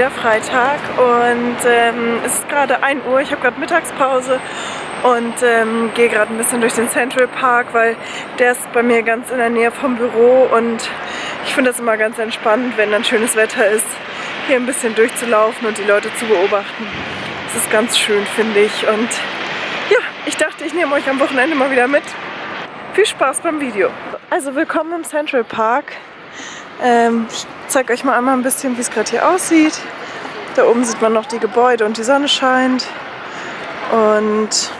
wieder Freitag und ähm, es ist gerade 1 Uhr. Ich habe gerade Mittagspause und ähm, gehe gerade ein bisschen durch den Central Park, weil der ist bei mir ganz in der Nähe vom Büro und ich finde das immer ganz entspannt, wenn dann schönes Wetter ist, hier ein bisschen durchzulaufen und die Leute zu beobachten. Das ist ganz schön, finde ich. Und ja, ich dachte, ich nehme euch am Wochenende mal wieder mit. Viel Spaß beim Video. Also willkommen im Central Park. Ähm, ich zeige euch mal einmal ein bisschen, wie es gerade hier aussieht. Da oben sieht man noch die Gebäude und die Sonne scheint. Und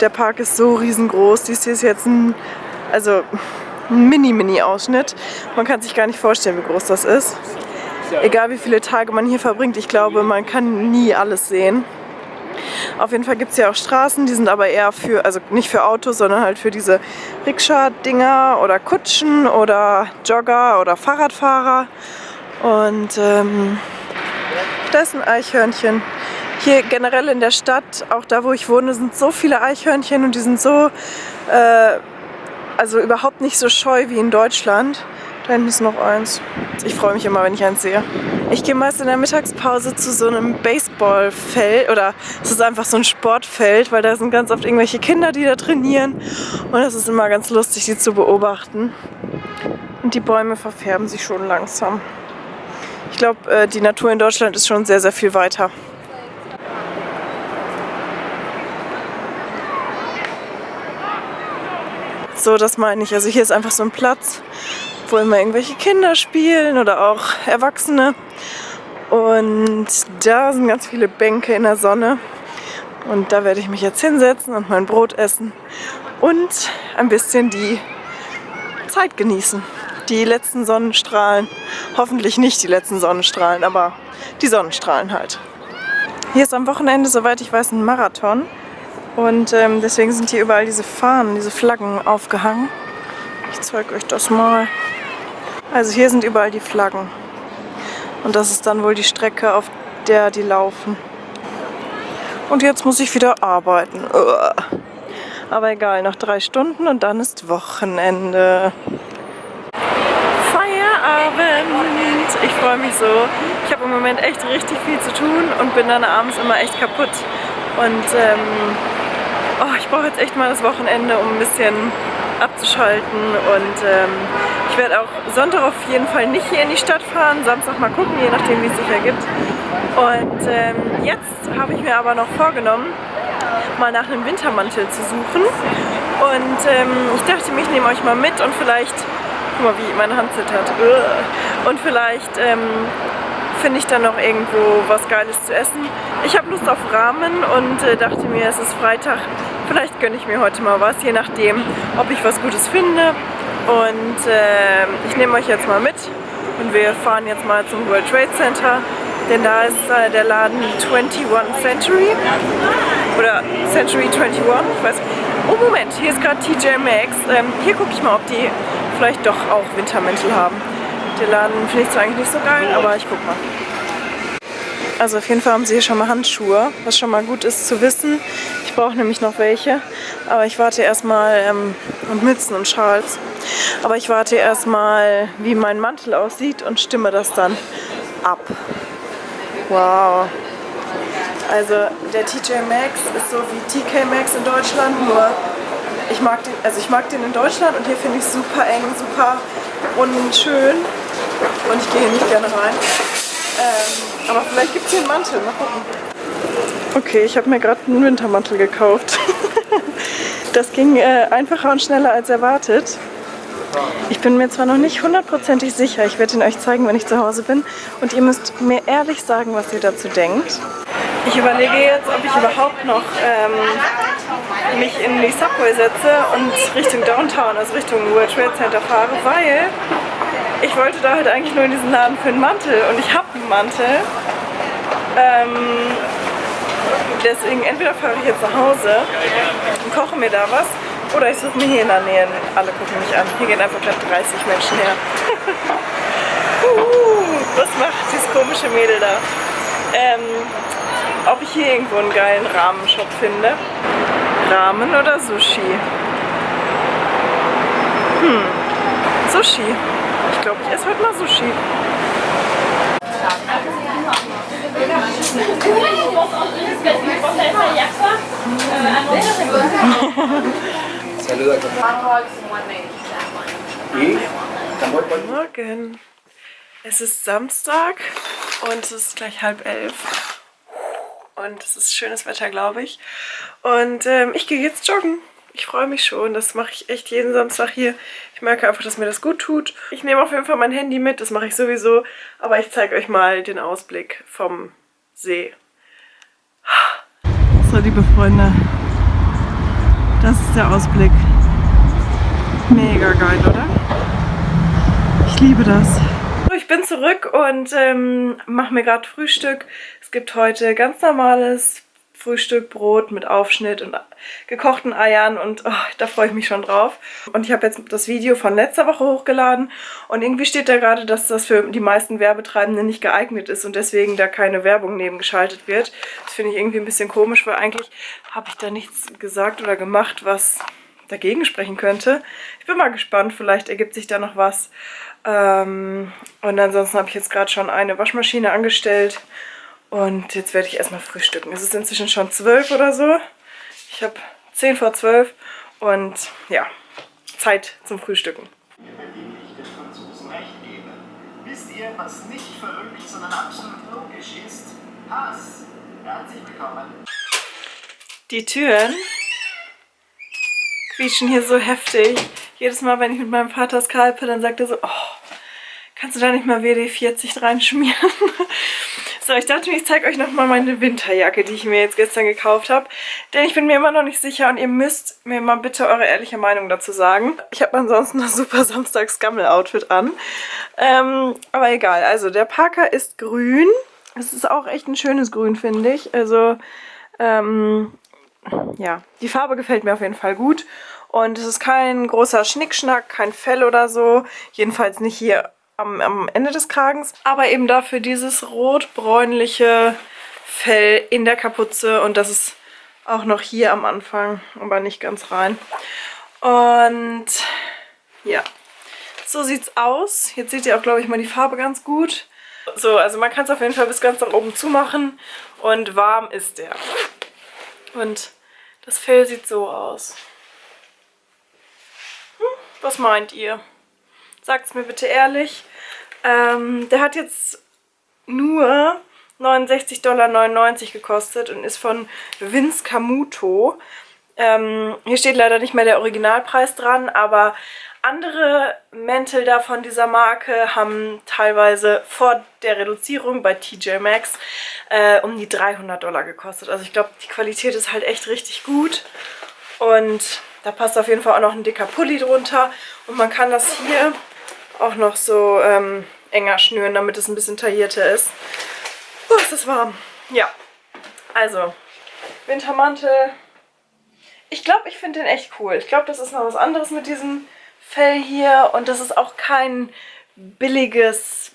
der Park ist so riesengroß. Dies hier ist jetzt ein, also ein Mini-Mini-Ausschnitt. Man kann sich gar nicht vorstellen, wie groß das ist. Egal wie viele Tage man hier verbringt, ich glaube, man kann nie alles sehen. Auf jeden Fall gibt es ja auch Straßen, die sind aber eher für, also nicht für Autos, sondern halt für diese Rikscha-Dinger oder Kutschen oder Jogger oder Fahrradfahrer. Und ähm, da ist ein Eichhörnchen. Hier generell in der Stadt, auch da wo ich wohne, sind so viele Eichhörnchen und die sind so, äh, also überhaupt nicht so scheu wie in Deutschland. Da hinten ist noch eins. Ich freue mich immer, wenn ich eins sehe. Ich gehe meist in der Mittagspause zu so einem Baseballfeld oder es ist einfach so ein Sportfeld, weil da sind ganz oft irgendwelche Kinder, die da trainieren und es ist immer ganz lustig, die zu beobachten. Und die Bäume verfärben sich schon langsam. Ich glaube, äh, die Natur in Deutschland ist schon sehr, sehr viel weiter. So, das meine ich. Also hier ist einfach so ein Platz, wo immer irgendwelche Kinder spielen oder auch Erwachsene. Und da sind ganz viele Bänke in der Sonne. Und da werde ich mich jetzt hinsetzen und mein Brot essen und ein bisschen die Zeit genießen. Die letzten Sonnenstrahlen, hoffentlich nicht die letzten Sonnenstrahlen, aber die Sonnenstrahlen halt. Hier ist am Wochenende, soweit ich weiß, ein Marathon. Und ähm, deswegen sind hier überall diese Fahnen, diese Flaggen aufgehangen. Ich zeige euch das mal. Also hier sind überall die Flaggen. Und das ist dann wohl die Strecke, auf der die laufen. Und jetzt muss ich wieder arbeiten. Aber egal, noch drei Stunden und dann ist Wochenende. Feierabend! Ich freue mich so. Ich habe im Moment echt richtig viel zu tun und bin dann abends immer echt kaputt. Und ähm, oh, ich brauche jetzt echt mal das Wochenende, um ein bisschen abzuschalten und ähm, werde auch Sonntag auf jeden Fall nicht hier in die Stadt fahren, Samstag mal gucken, je nachdem wie es sich ergibt. Und ähm, jetzt habe ich mir aber noch vorgenommen, mal nach einem Wintermantel zu suchen und ähm, ich dachte mir, ich nehme euch mal mit und vielleicht, guck mal wie meine Hand zittert, und vielleicht ähm, finde ich dann noch irgendwo was Geiles zu essen. Ich habe Lust auf Ramen und äh, dachte mir, es ist Freitag, vielleicht gönne ich mir heute mal was, je nachdem, ob ich was Gutes finde. Und äh, ich nehme euch jetzt mal mit und wir fahren jetzt mal zum World Trade Center, denn da ist äh, der Laden 21 Century oder Century 21, ich weiß Oh Moment, hier ist gerade TJ Maxx. Ähm, hier gucke ich mal, ob die vielleicht doch auch Wintermäntel haben. Den Laden finde ich zwar eigentlich nicht so geil, aber ich guck mal. Also auf jeden Fall haben sie hier schon mal Handschuhe, was schon mal gut ist zu wissen. Ich brauche nämlich noch welche, aber ich warte erstmal, ähm, und Mützen und Schals. Aber ich warte erstmal, wie mein Mantel aussieht und stimme das dann ab. Wow. Also der TJ Maxx ist so wie TK Maxx in Deutschland, nur ich mag den, also ich mag den in Deutschland und hier finde ich super eng, super unschön und ich gehe hier nicht gerne rein. Ähm, aber vielleicht gibt es hier einen Mantel, mal gucken. Okay, ich habe mir gerade einen Wintermantel gekauft. das ging äh, einfacher und schneller als erwartet. Ich bin mir zwar noch nicht hundertprozentig sicher, ich werde ihn euch zeigen, wenn ich zu Hause bin. Und ihr müsst mir ehrlich sagen, was ihr dazu denkt. Ich überlege jetzt, ob ich überhaupt noch ähm, mich in die Subway setze und Richtung Downtown, also Richtung World Trade Center fahre, weil ich wollte da halt eigentlich nur in diesen Laden für einen Mantel und ich habe einen Mantel. Ähm, deswegen entweder fahre ich jetzt nach Hause und koche mir da was oder ich suche mir hier in der Nähe, alle gucken mich an. Hier gehen einfach gerade 30 Menschen her. uh, was macht dieses komische Mädel da? Ähm, ob ich hier irgendwo einen geilen Rahmenshop finde. Ramen oder Sushi? Hm, Sushi. Ich glaube, ich esse heute mal Sushi. Morgen. Es ist Samstag und es ist gleich halb elf. Und es ist schönes Wetter, glaube ich. Und ähm, ich gehe jetzt joggen. Ich freue mich schon. Das mache ich echt jeden Samstag hier. Ich merke einfach, dass mir das gut tut. Ich nehme auf jeden Fall mein Handy mit. Das mache ich sowieso. Aber ich zeige euch mal den Ausblick vom See. So, liebe Freunde. Das ist der Ausblick. Mega geil, oder? Ich liebe das. Ich bin zurück und ähm, mache mir gerade Frühstück. Es gibt heute ganz normales Frühstück, Brot mit Aufschnitt und gekochten Eiern und oh, da freue ich mich schon drauf. Und ich habe jetzt das Video von letzter Woche hochgeladen und irgendwie steht da gerade, dass das für die meisten Werbetreibenden nicht geeignet ist und deswegen da keine Werbung nebengeschaltet wird. Das finde ich irgendwie ein bisschen komisch, weil eigentlich habe ich da nichts gesagt oder gemacht, was dagegen sprechen könnte. Ich bin mal gespannt, vielleicht ergibt sich da noch was. Ähm, und ansonsten habe ich jetzt gerade schon eine Waschmaschine angestellt und jetzt werde ich erstmal frühstücken. Es ist inzwischen schon zwölf oder so. Ich habe zehn vor zwölf und ja, Zeit zum Frühstücken. Wisst ihr, was nicht verrückt, sondern absolut logisch ist? Hass. Herzlich willkommen. Die Türen quietschen hier so heftig. Jedes Mal, wenn ich mit meinem Vater skalpe, dann sagt er so, oh, kannst du da nicht mal WD-40 reinschmieren? So, ich dachte mir, ich zeige euch nochmal meine Winterjacke, die ich mir jetzt gestern gekauft habe. Denn ich bin mir immer noch nicht sicher und ihr müsst mir mal bitte eure ehrliche Meinung dazu sagen. Ich habe ansonsten das super Samstags-Gammel-Outfit an. Ähm, aber egal, also der Parker ist grün. Es ist auch echt ein schönes Grün, finde ich. Also, ähm, ja, die Farbe gefällt mir auf jeden Fall gut. Und es ist kein großer Schnickschnack, kein Fell oder so. Jedenfalls nicht hier am, am Ende des Kragens, aber eben dafür dieses rot-bräunliche Fell in der Kapuze und das ist auch noch hier am Anfang, aber nicht ganz rein. Und ja, so sieht's aus. Jetzt seht ihr auch, glaube ich, mal die Farbe ganz gut. So, also man kann es auf jeden Fall bis ganz nach oben zumachen und warm ist der. Und das Fell sieht so aus. Hm, was meint ihr? Sagt es mir bitte ehrlich. Ähm, der hat jetzt nur 69,99 Dollar gekostet und ist von Vince Camuto. Ähm, hier steht leider nicht mehr der Originalpreis dran, aber andere Mäntel da von dieser Marke haben teilweise vor der Reduzierung bei TJ Maxx äh, um die 300 Dollar gekostet. Also ich glaube, die Qualität ist halt echt richtig gut und da passt auf jeden Fall auch noch ein dicker Pulli drunter und man kann das hier auch noch so ähm, enger schnüren, damit es ein bisschen taillierter ist. Oh, ist das warm. Ja, also Wintermantel. Ich glaube, ich finde den echt cool. Ich glaube, das ist noch was anderes mit diesem Fell hier und das ist auch kein billiges,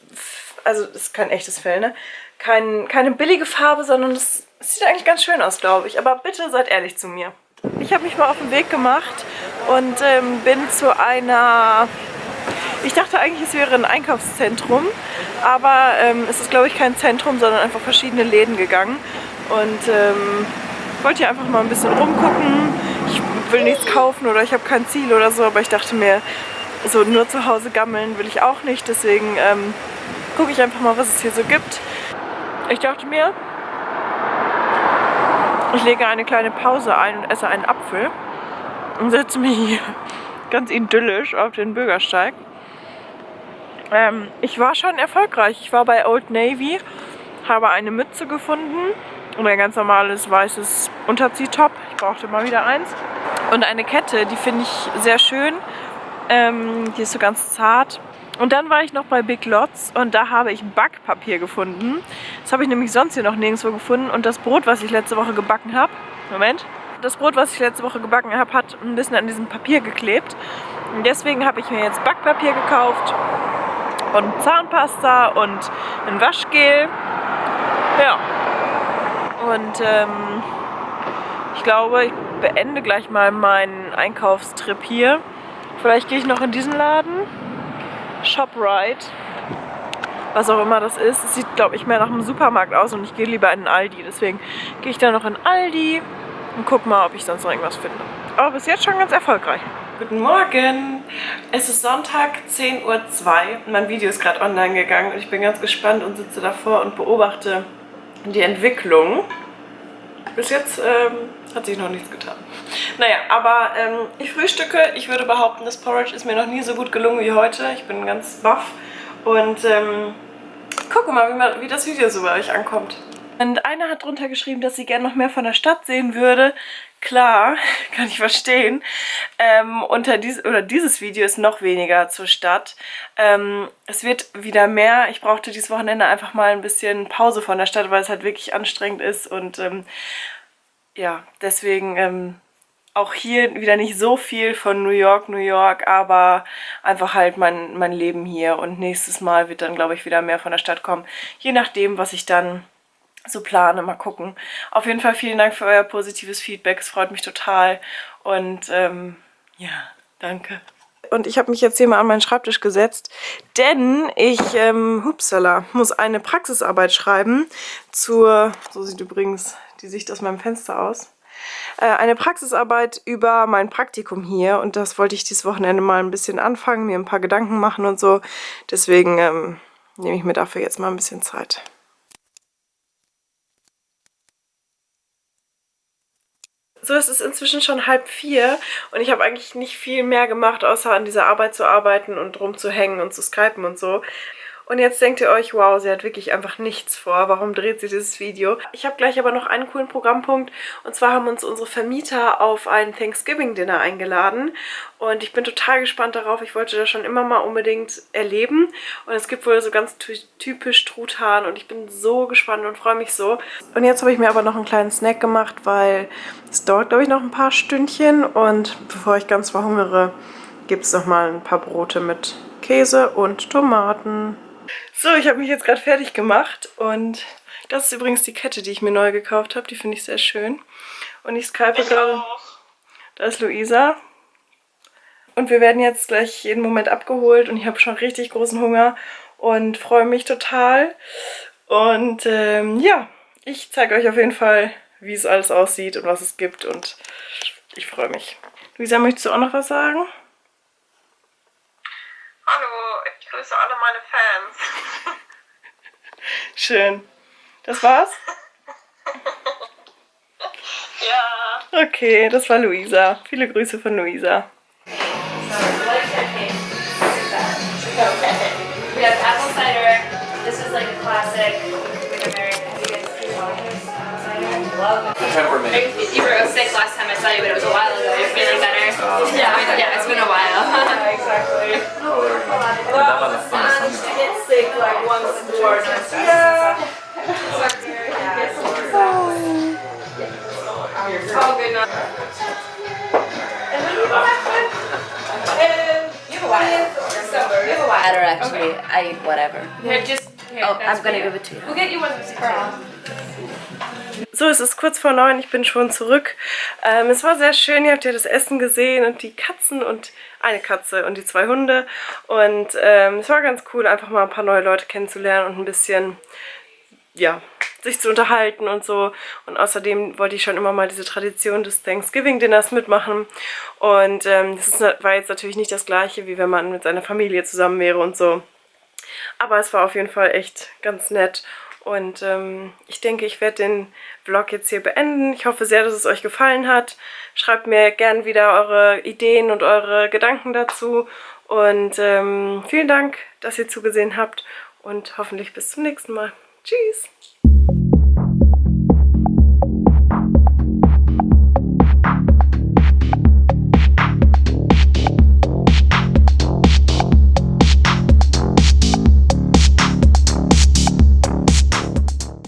also das ist kein echtes Fell, ne? Kein, keine billige Farbe, sondern es sieht eigentlich ganz schön aus, glaube ich. Aber bitte seid ehrlich zu mir. Ich habe mich mal auf den Weg gemacht und ähm, bin zu einer ich dachte eigentlich, es wäre ein Einkaufszentrum, aber ähm, es ist, glaube ich, kein Zentrum, sondern einfach verschiedene Läden gegangen. Und ähm, wollte hier einfach mal ein bisschen rumgucken. Ich will nichts kaufen oder ich habe kein Ziel oder so, aber ich dachte mir, so nur zu Hause gammeln will ich auch nicht. Deswegen ähm, gucke ich einfach mal, was es hier so gibt. Ich dachte mir, ich lege eine kleine Pause ein und esse einen Apfel und setze mich hier ganz idyllisch auf den Bürgersteig. Ähm, ich war schon erfolgreich. Ich war bei Old Navy, habe eine Mütze gefunden und ein ganz normales weißes Unterziehtop. Ich brauchte mal wieder eins. Und eine Kette, die finde ich sehr schön. Ähm, die ist so ganz zart. Und dann war ich noch bei Big Lots und da habe ich Backpapier gefunden. Das habe ich nämlich sonst hier noch nirgendwo gefunden. Und das Brot, was ich letzte Woche gebacken habe, Moment, das Brot, was ich letzte Woche gebacken habe, hat ein bisschen an diesem Papier geklebt. Und deswegen habe ich mir jetzt Backpapier gekauft und Zahnpasta und ein Waschgel. Ja. Und ähm, ich glaube, ich beende gleich mal meinen Einkaufstrip hier. Vielleicht gehe ich noch in diesen Laden. ShopRite. was auch immer das ist. Es sieht, glaube ich, mehr nach einem Supermarkt aus und ich gehe lieber in einen Aldi. Deswegen gehe ich dann noch in Aldi und gucke mal, ob ich sonst noch irgendwas finde. Aber bis jetzt schon ganz erfolgreich. Guten Morgen! Es ist Sonntag, 10.02 Uhr. Mein Video ist gerade online gegangen und ich bin ganz gespannt und sitze davor und beobachte die Entwicklung. Bis jetzt ähm, hat sich noch nichts getan. Naja, aber ähm, ich frühstücke. Ich würde behaupten, das Porridge ist mir noch nie so gut gelungen wie heute. Ich bin ganz baff und ähm, gucke mal, wie, man, wie das Video so bei euch ankommt. Und einer hat drunter geschrieben, dass sie gerne noch mehr von der Stadt sehen würde. Klar, kann ich verstehen. Ähm, unter dies, oder dieses Video ist noch weniger zur Stadt. Ähm, es wird wieder mehr. Ich brauchte dieses Wochenende einfach mal ein bisschen Pause von der Stadt, weil es halt wirklich anstrengend ist. Und ähm, ja, deswegen ähm, auch hier wieder nicht so viel von New York, New York, aber einfach halt mein, mein Leben hier. Und nächstes Mal wird dann, glaube ich, wieder mehr von der Stadt kommen. Je nachdem, was ich dann so plane. Mal gucken. Auf jeden Fall vielen Dank für euer positives Feedback. Es freut mich total. Und ähm, ja, danke. Und ich habe mich jetzt hier mal an meinen Schreibtisch gesetzt, denn ich, ähm, hupsala, muss eine Praxisarbeit schreiben zur, so sieht übrigens die Sicht aus meinem Fenster aus, äh, eine Praxisarbeit über mein Praktikum hier und das wollte ich dieses Wochenende mal ein bisschen anfangen, mir ein paar Gedanken machen und so. Deswegen ähm, nehme ich mir dafür jetzt mal ein bisschen Zeit. So, es ist inzwischen schon halb vier und ich habe eigentlich nicht viel mehr gemacht, außer an dieser Arbeit zu arbeiten und rumzuhängen und zu skypen und so. Und jetzt denkt ihr euch, wow, sie hat wirklich einfach nichts vor. Warum dreht sie dieses Video? Ich habe gleich aber noch einen coolen Programmpunkt. Und zwar haben uns unsere Vermieter auf ein Thanksgiving-Dinner eingeladen. Und ich bin total gespannt darauf. Ich wollte das schon immer mal unbedingt erleben. Und es gibt wohl so ganz typisch Truthahn. Und ich bin so gespannt und freue mich so. Und jetzt habe ich mir aber noch einen kleinen Snack gemacht, weil es dauert, glaube ich, noch ein paar Stündchen. Und bevor ich ganz verhungere, gibt es noch mal ein paar Brote mit Käse und Tomaten. So, ich habe mich jetzt gerade fertig gemacht und das ist übrigens die Kette, die ich mir neu gekauft habe. Die finde ich sehr schön. Und ich skype gerade. Da ist Luisa. Und wir werden jetzt gleich jeden Moment abgeholt und ich habe schon richtig großen Hunger und freue mich total. Und ähm, ja, ich zeige euch auf jeden Fall, wie es alles aussieht und was es gibt und ich freue mich. Luisa, möchtest du auch noch was sagen? Grüße alle meine Fans. Schön. Das war's? ja. Okay, das war Luisa. Viele Grüße von Luisa. We have apple cider. This is like a classic like American. Have you were sick last time I saw you, but it was a while ago. You're feeling better? yeah, yeah, it's been a while. gorgeous. Yeah. oh. Good Better actually. Okay. I whatever. Yeah, just. Here, oh, I'm gonna give it to you. We'll get you one of these. So, es ist kurz vor neun, ich bin schon zurück. Ähm, es war sehr schön, ihr habt ja das Essen gesehen und die Katzen und eine Katze und die zwei Hunde. Und ähm, es war ganz cool, einfach mal ein paar neue Leute kennenzulernen und ein bisschen, ja, sich zu unterhalten und so. Und außerdem wollte ich schon immer mal diese Tradition des Thanksgiving-Dinners mitmachen. Und ähm, war jetzt natürlich nicht das gleiche, wie wenn man mit seiner Familie zusammen wäre und so. Aber es war auf jeden Fall echt ganz nett. Und ähm, ich denke, ich werde den Vlog jetzt hier beenden. Ich hoffe sehr, dass es euch gefallen hat. Schreibt mir gern wieder eure Ideen und eure Gedanken dazu. Und ähm, vielen Dank, dass ihr zugesehen habt. Und hoffentlich bis zum nächsten Mal. Tschüss!